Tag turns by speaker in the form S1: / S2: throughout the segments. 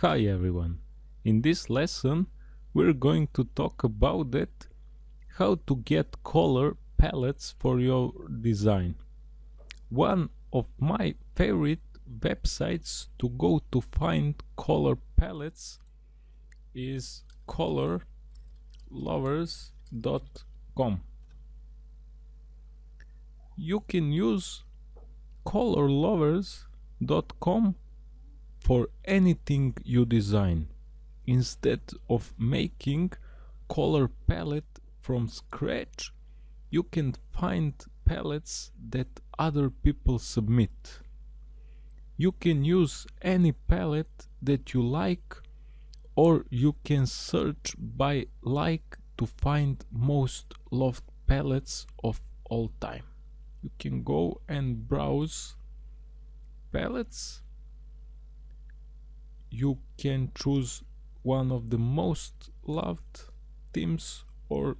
S1: Hi everyone! In this lesson we're going to talk about it how to get color palettes for your design. One of my favorite websites to go to find color palettes is colorlovers.com. You can use colorlovers.com for anything you design instead of making color palette from scratch you can find palettes that other people submit. You can use any palette that you like or you can search by like to find most loved palettes of all time. You can go and browse palettes you can choose one of the most loved themes or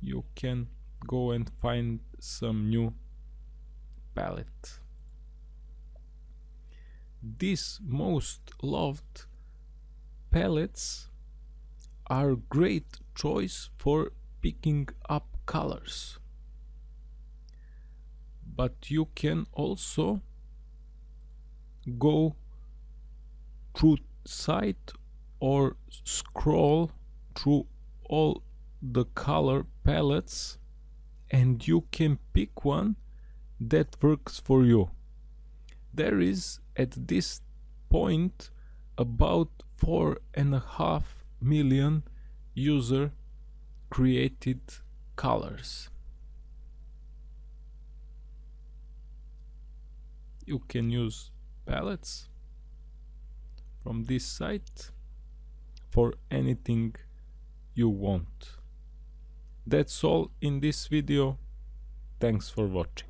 S1: you can go and find some new palette. These most loved palettes are great choice for picking up colors but you can also go through site or scroll through all the color palettes and you can pick one that works for you. There is at this point about four and a half million user created colors. You can use palettes from this site for anything you want. That's all in this video. Thanks for watching.